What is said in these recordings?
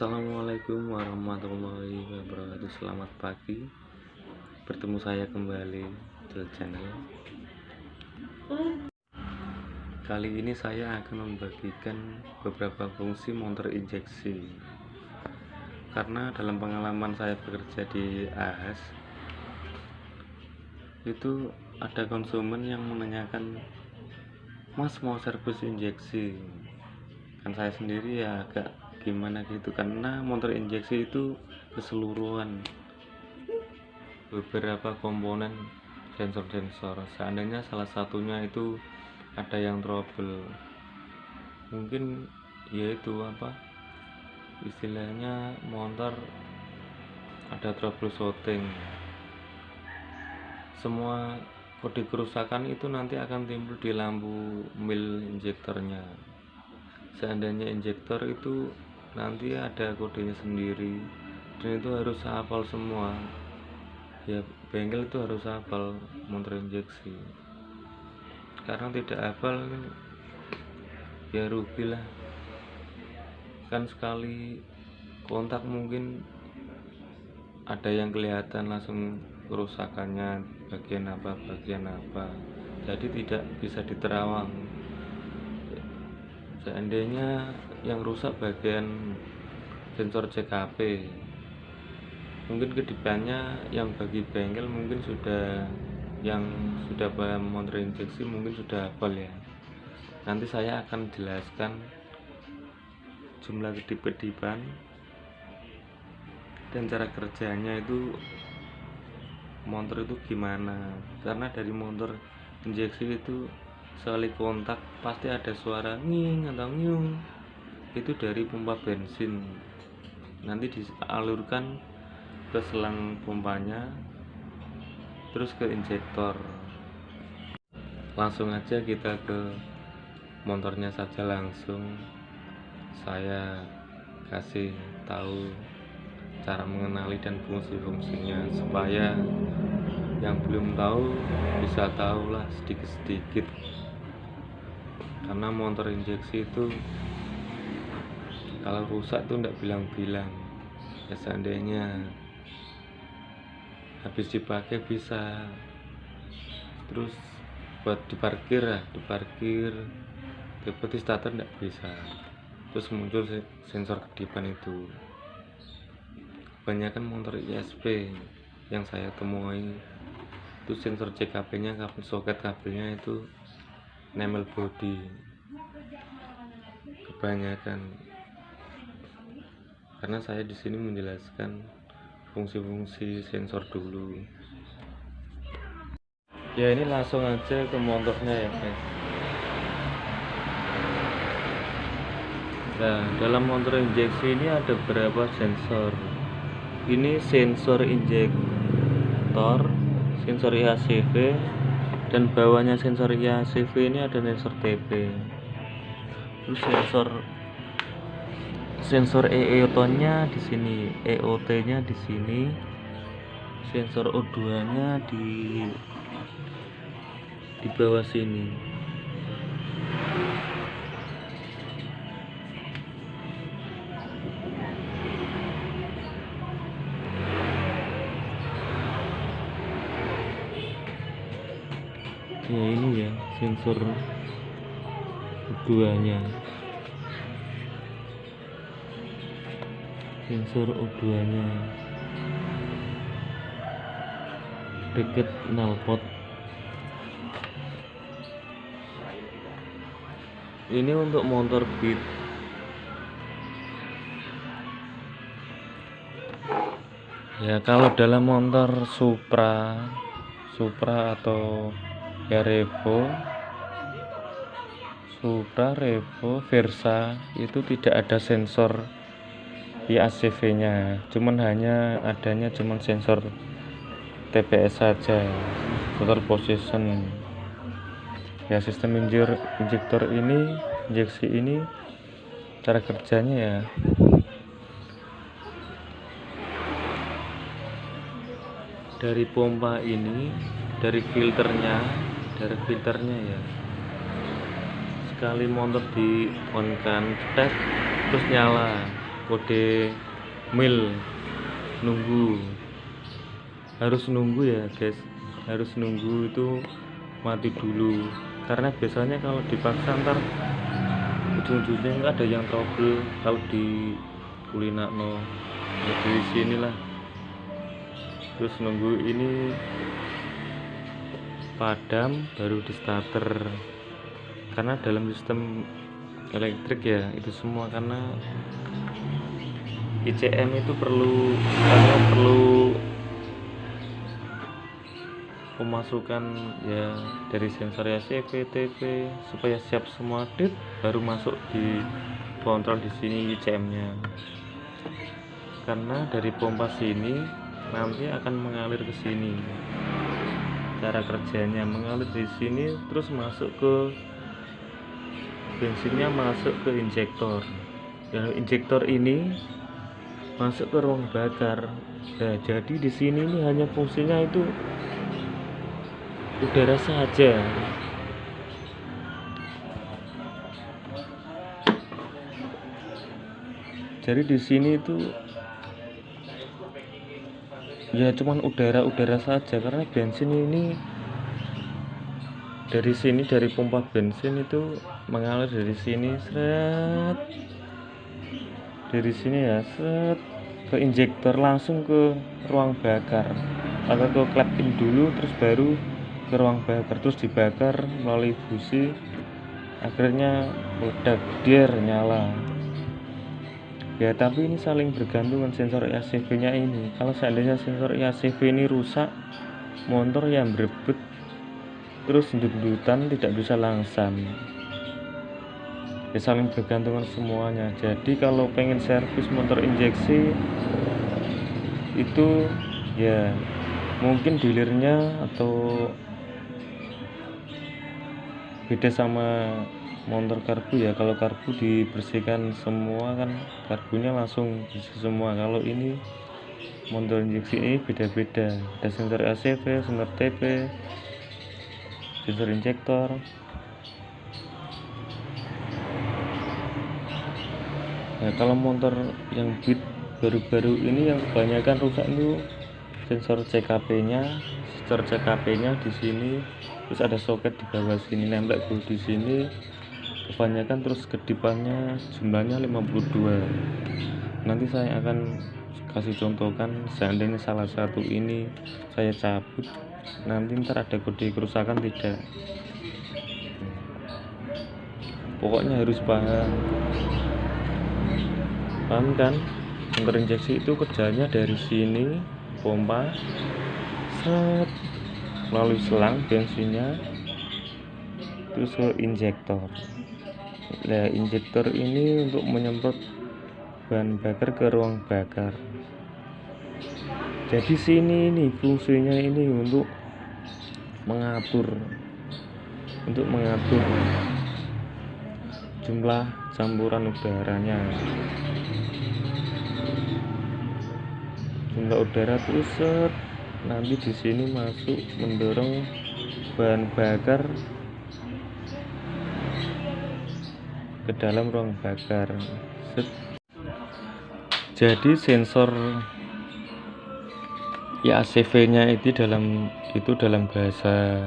Assalamualaikum warahmatullahi wabarakatuh. Selamat pagi. Bertemu saya kembali di channel. Kali ini saya akan membagikan beberapa fungsi motor injeksi. Karena dalam pengalaman saya bekerja di AHAS Itu ada konsumen yang menanyakan Mas mau servis injeksi? Kan saya sendiri ya agak gimana gitu karena motor injeksi itu keseluruhan. Beberapa komponen sensor-sensor seandainya salah satunya itu ada yang trouble. Mungkin yaitu apa istilahnya motor ada trouble shooting semua kode kerusakan itu nanti akan timbul di lampu mil injektornya. Seandainya injektor itu nanti ada kodenya sendiri. Dan itu harus hafal semua. Ya bengkel itu harus hafal motor injeksi. Karena tidak hafal ya rugi lah. Kan sekali kontak mungkin ada yang kelihatan langsung kerusakannya bagian apa bagian apa. Jadi tidak bisa diterawang. Seandainya yang rusak bagian sensor CKP mungkin ke depannya yang bagi bengkel mungkin sudah yang sudah paham motor injeksi mungkin sudah hafal ya. Nanti saya akan jelaskan jumlah kedip-kedipan dan cara kerjanya itu motor itu gimana. Karena dari motor injeksi itu sekali kontak pasti ada suara nging atau nyung itu dari pompa bensin. Nanti dialurkan ke selang pompanya terus ke injektor. Langsung aja kita ke motornya saja langsung. Saya kasih tahu cara mengenali dan fungsi-fungsinya supaya yang belum tahu bisa tahu lah sedikit-sedikit. Karena motor injeksi itu kalau rusak tuh enggak bilang-bilang. Ya seandainya habis dipakai bisa. Terus buat diparkir ya diparkir. Tiba starter enggak bisa. Terus muncul sensor kedipan itu. Kebanyakan motor ISP yang saya temui itu sensor CKP nya kabel soket kabelnya itu nemel body kebanyakan karena saya di sini menjelaskan fungsi-fungsi sensor dulu. Ya ini langsung aja ke motornya ya guys nah dalam motor injeksi ini ada beberapa sensor? Ini sensor injektor sensor IACV dan bawahnya sensor IACV ini ada sensor TP terus sensor sensor EOT nya di sini. EOT nya di sini. Sensor O2 nya di di bawah sini. Ya ini ya sensor O2 sensor O2 nya deket knalpot ini untuk motor beat. Ya kalau dalam motor Supra Supra atau ya Revo Supra Revo Versa itu tidak ada sensor di ACV nya cuman hanya adanya cuman sensor TPS saja total position. Ya sistem injur injektor ini injeksi ini cara kerjanya ya. Dari pompa ini dari filternya dari filternya ya. Sekali motor di on kan tes terus nyala kode mil nunggu. Harus nunggu ya guys. Harus nunggu itu mati dulu. Karena biasanya kalau dipaksa ntar ujung-ujungnya ada yang trouble. Kalau di kulinakno. Ya di sini lah terus nunggu ini padam baru di starter. Karena dalam sistem elektrik ya itu semua. Karena ICM itu perlu karena perlu pemasukan ya dari sensor ACV, TP supaya siap semua dit baru masuk di kontrol di sini ICM-nya. Karena dari pompa sini nanti akan mengalir ke sini. Cara kerjanya mengalir di sini terus masuk ke bensinnya masuk ke injektor. Dan injektor ini masuk ke ruang bakar. Nah, jadi di sini ini hanya fungsinya itu udara saja jadi di sini itu ya cuman udara-udara saja karena bensin ini dari sini dari pompa bensin itu mengalir dari sini seret dari sini ya seret ke injektor langsung ke ruang bakar. Atau ke klep in dulu terus baru ke ruang bakar. Terus dibakar melalui busi. Akhirnya meledak dia nyala. Ya tapi ini saling bergantungan sensor EACV nya ini. Kalau seandainya sensor EACV ini rusak motor yang berebut terus dudutan tidak bisa langsam ya saling bergantungan semuanya. Jadi kalau pengen servis motor injeksi itu ya mungkin dealernya atau beda sama motor karbu ya. Kalau karbu dibersihkan semua kan karbunya langsung bersih semua. Kalau ini motor injeksi ini beda-beda. Ada sensor ACV, sensor TP sensor injektor nah kalau motor yang beat baru-baru ini yang kebanyakan rusak itu sensor CKP nya sensor CKP nya di sini terus ada soket di bawah sini nempel tuh di sini kebanyakan terus kedipannya jumlahnya 52 nanti saya akan kasih contohkan seandainya salah satu ini saya cabut nanti ntar ada kode kerusakan tidak. Pokoknya harus paham paham kan injeksi itu kerjanya dari sini pompa set melalui selang bensinnya terus ke injektor. Nah injektor ini untuk menyemprot bahan bakar ke ruang bakar. Jadi sini ini fungsinya ini untuk mengatur untuk mengatur jumlah campuran udaranya. Jumlah udara terus set. Nanti di sini masuk mendorong bahan bakar ke dalam ruang bakar. Set. jadi sensor ya ACV nya itu dalam itu dalam bahasa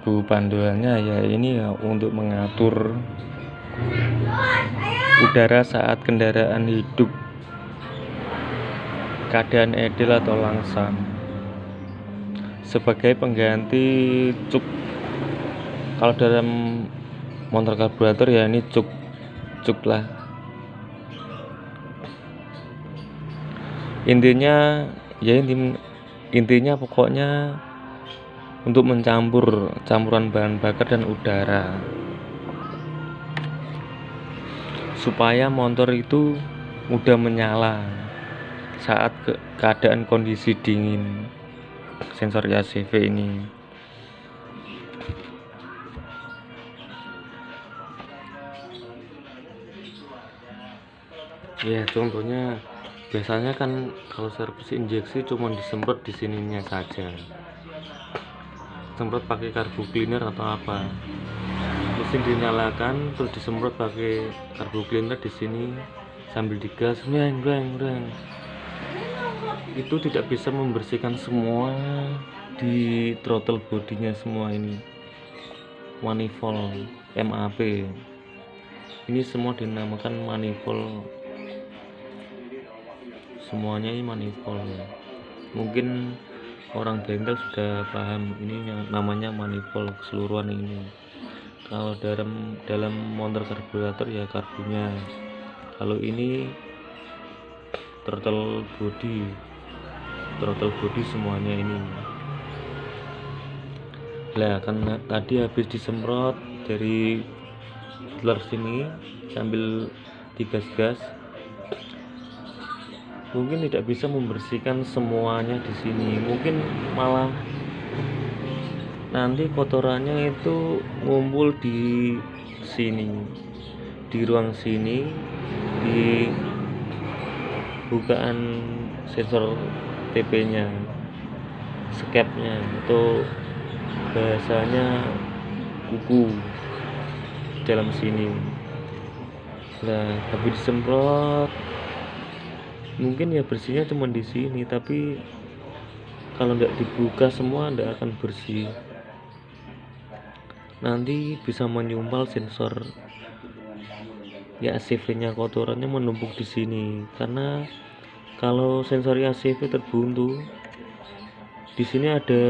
bu panduannya ya ini ya untuk mengatur udara saat kendaraan hidup. Keadaan edel atau langsam. Sebagai pengganti cuk. Kalau dalam motor karburator ya ini cuk cuk lah. Intinya ya inti, intinya pokoknya untuk mencampur campuran bahan bakar dan udara supaya motor itu mudah menyala saat ke keadaan kondisi dingin. Sensor ACV ini. Ya contohnya biasanya kan kalau servis injeksi cuma disemprot di sininya saja. Semprot pakai karbu cleaner atau apa mesin dinyalakan terus disemprot pakai karbu cleaner di sini sambil digas reng reng reng. Itu tidak bisa membersihkan semua di throttle bodinya semua ini. Manifold MAP ini semua dinamakan manifold. Semuanya ini manifold. Mungkin orang bengkel sudah paham ini namanya manifold keseluruhan ini kalau dalam dalam motor karburator ya karbunya. Kalau ini throttle body. Throttle body semuanya ini. Lah kan tadi habis disemprot dari telur sini sambil digas-gas mungkin tidak bisa membersihkan semuanya di sini. Mungkin malah nanti kotorannya itu ngumpul di sini di ruang sini di bukaan sensor TP nya skepnya itu bahasanya kuku dalam sini. Nah habis disemprot. Mungkin ya bersihnya cuma di sini tapi kalau nggak dibuka semua tidak akan bersih nanti bisa menyumpal sensor ya ACV nya kotorannya menumpuk di sini. Karena kalau sensor ACV terbuntu di sini ada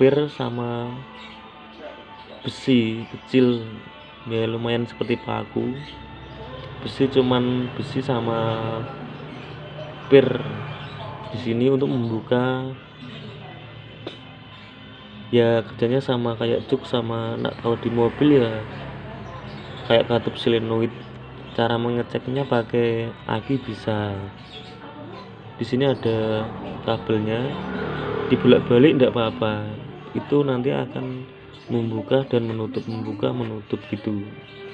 pir sama besi kecil. Ya lumayan seperti paku. Besi cuman besi sama pir di sini untuk membuka ya kerjanya sama kayak cuk sama nah, kalau di mobil ya kayak katup silenoid cara mengeceknya pakai aki bisa. Di sini ada kabelnya. Dibulak-balik tidak apa-apa. Itu nanti akan membuka dan menutup membuka menutup gitu.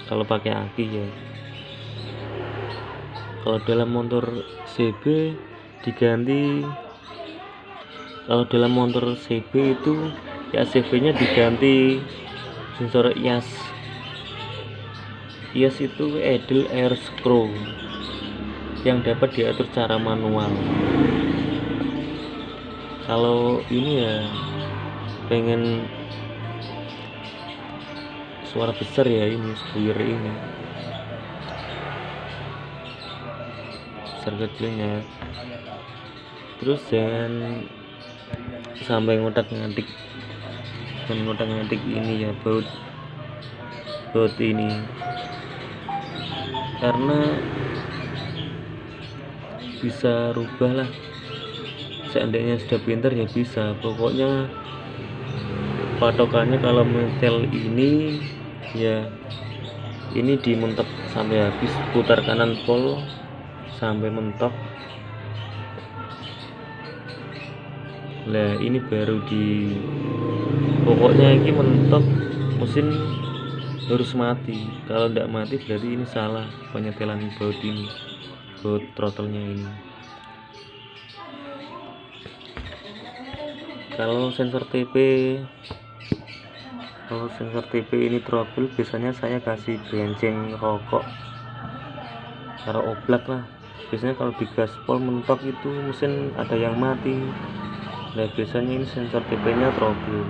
Kalau pakai aki ya. Kalau dalam motor CB diganti. Kalau dalam motor CB itu ya CB nya diganti sensor IAS IAS itu idle air screw yang dapat diatur secara manual. Kalau ini ya pengen suara besar ya ini spuyer ini. Besar kecilnya terus jangan sampai ngotak ngatik ngotak ngatik ini ya baut baut ini. Karena bisa rubah lah. Seandainya sudah pinter ya bisa. Pokoknya patokannya kalau metel ini ya ini dimentep sampai habis. Putar kanan pol sampai mentok lah ini baru di pokoknya ini mentok mesin harus mati. Kalau tidak mati berarti ini salah penyetelan baut ini baut throttle-nya ini. Kalau sensor TP kalau sensor TP ini trouble biasanya saya kasih bensin rokok cara oblak lah. Biasanya kalau di gaspol mentok itu mesin ada yang mati nah biasanya ini sensor TP nya trouble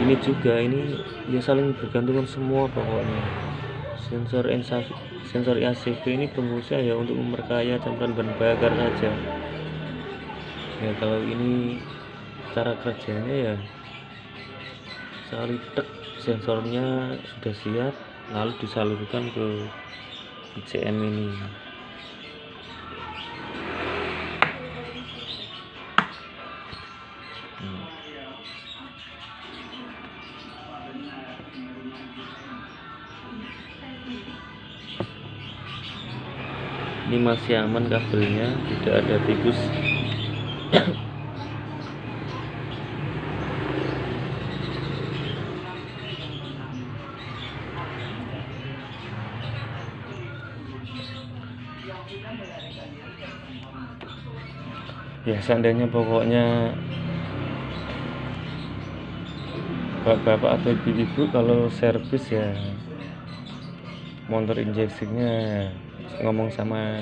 ini juga ini ya saling bergantungan semua pokoknya. Sensor NSA, sensor ACV ini berfungsi ya untuk memperkaya campuran bahan bakar saja. Ya kalau ini cara kerjanya ya salib sensornya sudah siap lalu disalurkan ke ICM ini ini masih aman kabelnya tidak ada tikus. Ya seandainya pokoknya bapak-bapak atau ibu-ibu kalau servis ya motor injeksinya ngomong sama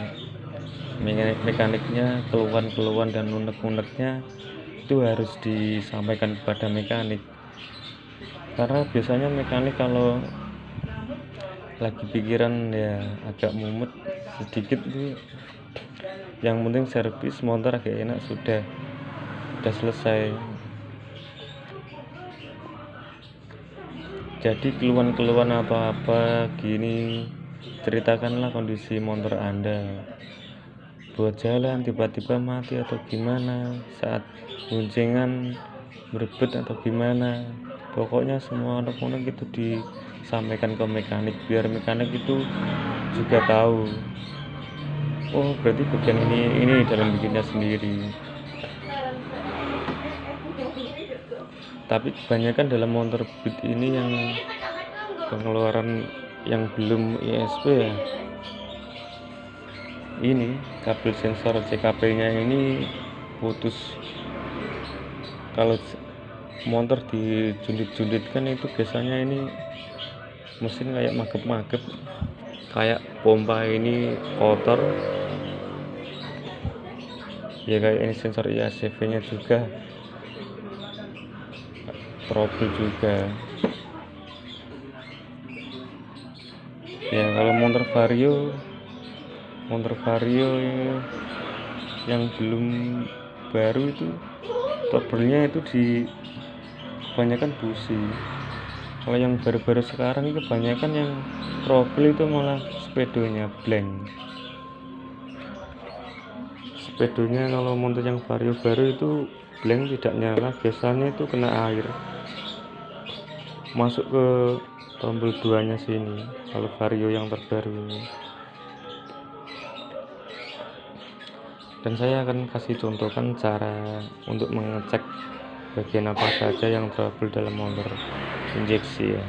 mekaniknya keluhan-keluhan dan unek-uneknya itu harus disampaikan kepada mekanik. Karena biasanya mekanik kalau lagi pikiran ya agak mumet sedikit tuh yang penting servis motor agak enak sudah sudah selesai. Jadi keluhan-keluhan atau apa gini ceritakanlah kondisi motor anda. Buat jalan tiba-tiba mati atau gimana? Saat guncingan berebut atau gimana? Pokoknya semua anak-anak itu disampaikan ke mekanik biar mekanik itu juga tahu. Oh berarti bagian ini ini dalam bikinnya sendiri. Tapi kebanyakan dalam motor beat ini yang pengeluaran yang belum ISP ya. Ini kabel sensor CKP nya ini putus. Kalau motor dijundit-junditkan itu biasanya ini mesin kayak magep-magep kayak pompa ini kotor. Ya kayak ini sensor IACV nya juga. Trouble juga ya kalau motor vario motor vario yang belum baru itu trouble-nya itu di kebanyakan busi. Kalau yang baru-baru sekarang itu kebanyakan yang trouble itu malah sepedonya blank. Sepedonya kalau motor yang vario baru itu blank tidak nyala biasanya itu kena air. Masuk ke tombol duanya sini kalau vario yang terbaru ini. Dan saya akan kasih contohkan cara untuk mengecek bagian apa saja yang trouble dalam motor injeksi ya